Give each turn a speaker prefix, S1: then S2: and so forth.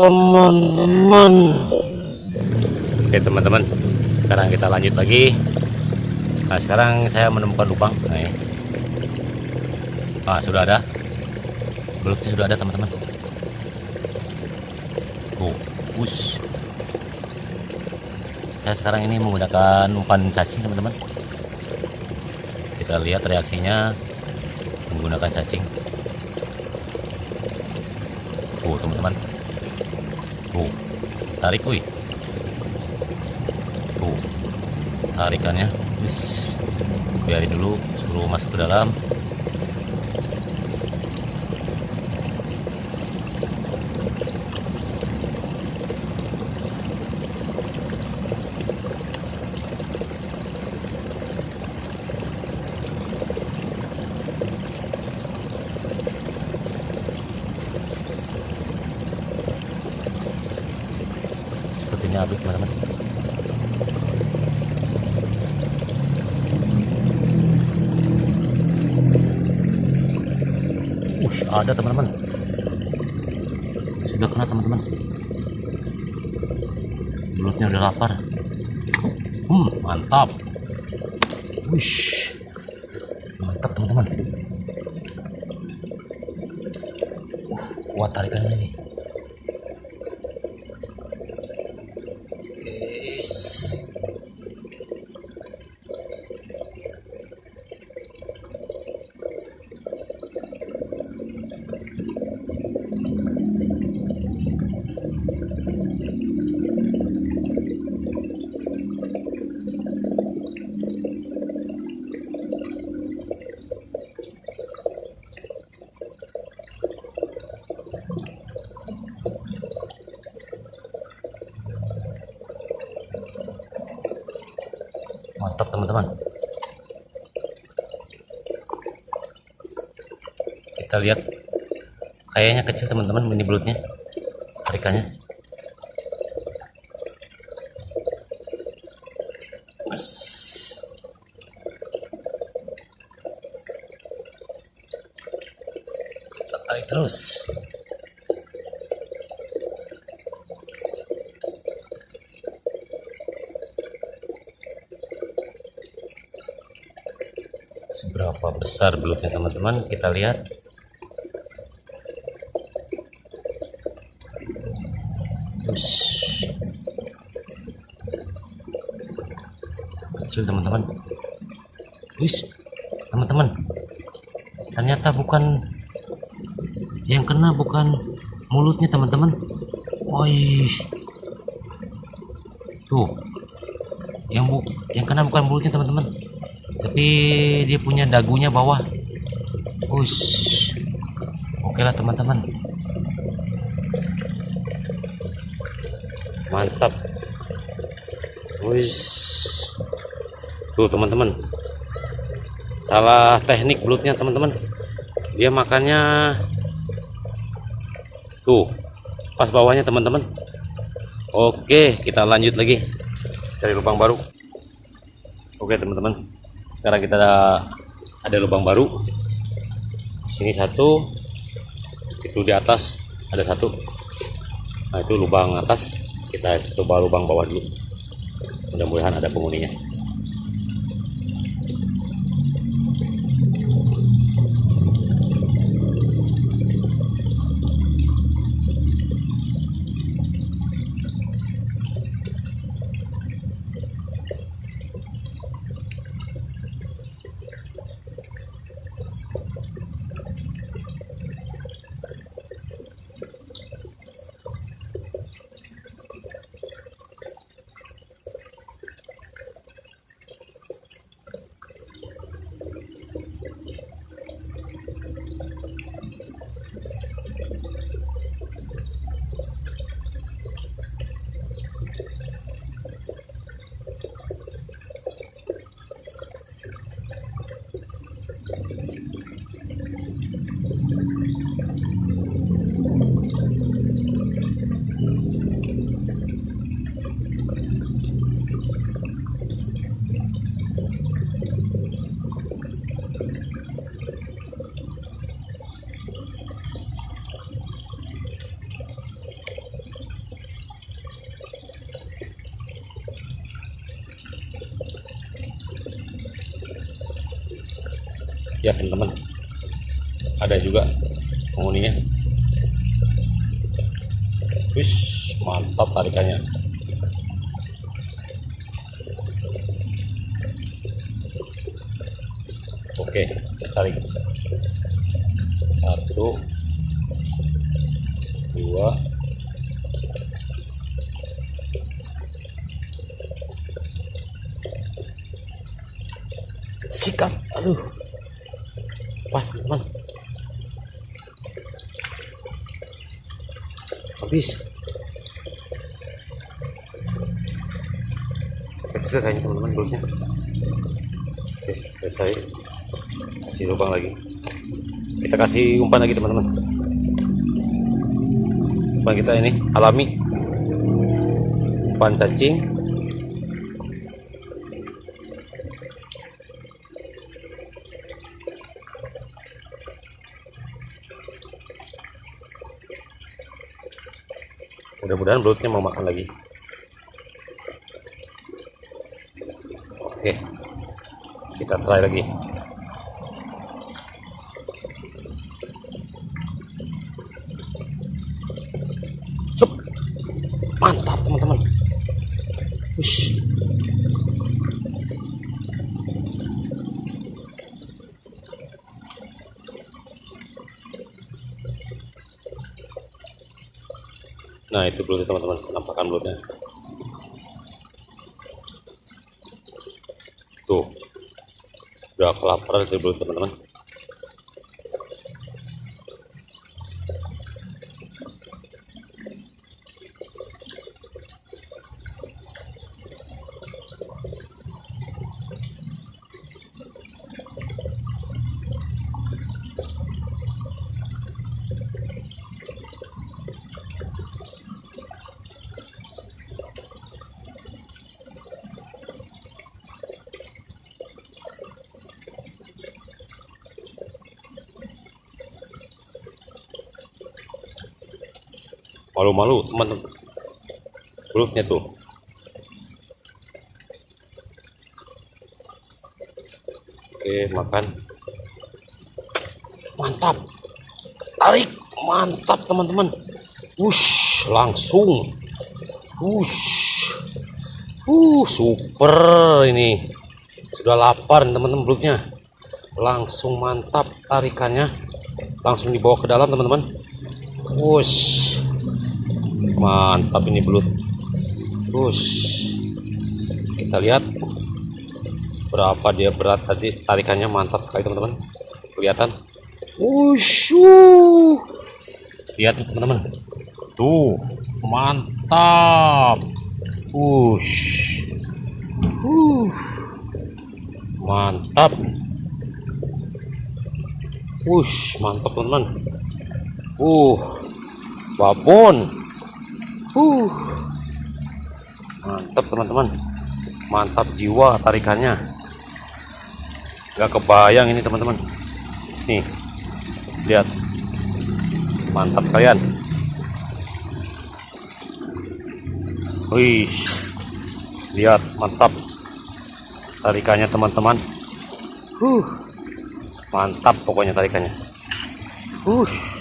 S1: Teman-teman.
S2: Oke teman-teman, sekarang kita lanjut lagi. Nah sekarang saya menemukan lubang. Nah, ini. Ah sudah ada. Belutnya sudah ada teman-teman. Tuh, push. Saya sekarang ini menggunakan umpan cacing teman-teman. Kita lihat reaksinya menggunakan cacing. Tuh teman-teman. Tuh, tarik wih tuh tarikannya Wis. biarin dulu suruh masuk ke dalam sepertinya habis teman-teman Ush, ada teman-teman. Sudah kena teman-teman. Mulutnya udah lapar. Hmm, mantap. Wish. Mantap teman-teman. Uh, kuat tarikannya nih. Thank you. Mantap teman-teman. Kita lihat kayaknya kecil teman-teman mini belutnya. Tarikannya. Kita tarik terus. Seberapa besar belutnya teman-teman? Kita lihat. Kecil teman-teman. Wis, teman-teman. Ternyata bukan yang kena bukan mulutnya teman-teman. Woi. Tuh. Yang bu yang kena bukan mulutnya teman-teman tapi dia punya dagunya bawah. Ush. oke lah teman-teman. Mantap. Ush. tuh teman-teman. Salah teknik belutnya teman-teman. Dia makannya tuh pas bawahnya teman-teman. Oke kita lanjut lagi. Cari lubang baru. Oke teman-teman sekarang kita ada, ada lubang baru. Sini satu itu di atas ada satu. Nah itu lubang atas. Kita coba lubang bawah dulu. Mudah-mudahan ada penghuninya ya teman-teman ada juga penghuninya. Wis mantap tarikannya. Oke tarik. Satu dua sikat aduh pas teman habis. Kecil kayaknya teman-teman belutnya oke selesai kasih lubang lagi. Kita kasih umpan lagi teman-teman. Umpan kita ini alami. Umpan cacing mudah-mudahan belutnya mau makan lagi. Oke. Kita try lagi. Sup. mantap Nah itu belutnya teman-teman, penampakan belutnya. Tuh, udah kelaparan itu belut teman-teman. Malu-malu teman-teman. Belutnya tuh. Oke, makan. Mantap. Tarik. Mantap, teman-teman. Wush, langsung. Wush. Uh, super ini. Sudah lapar teman-teman belutnya. Langsung mantap tarikannya. Langsung dibawa ke dalam, teman-teman. Wush. Mantap ini belut. Wush. Kita lihat berapa dia berat tadi tarikannya mantap sekali teman-teman kelihatan Wushu. lihat teman-teman tuh mantap Wush. Uh. mantap Wush, mantap teman-teman uh babon uh. Mantap teman-teman. Mantap jiwa tarikannya. Nggak kebayang ini teman-teman. Nih lihat. Mantap kalian. Wih lihat mantap tarikannya teman-teman. Uh. Mantap pokoknya tarikannya. Uh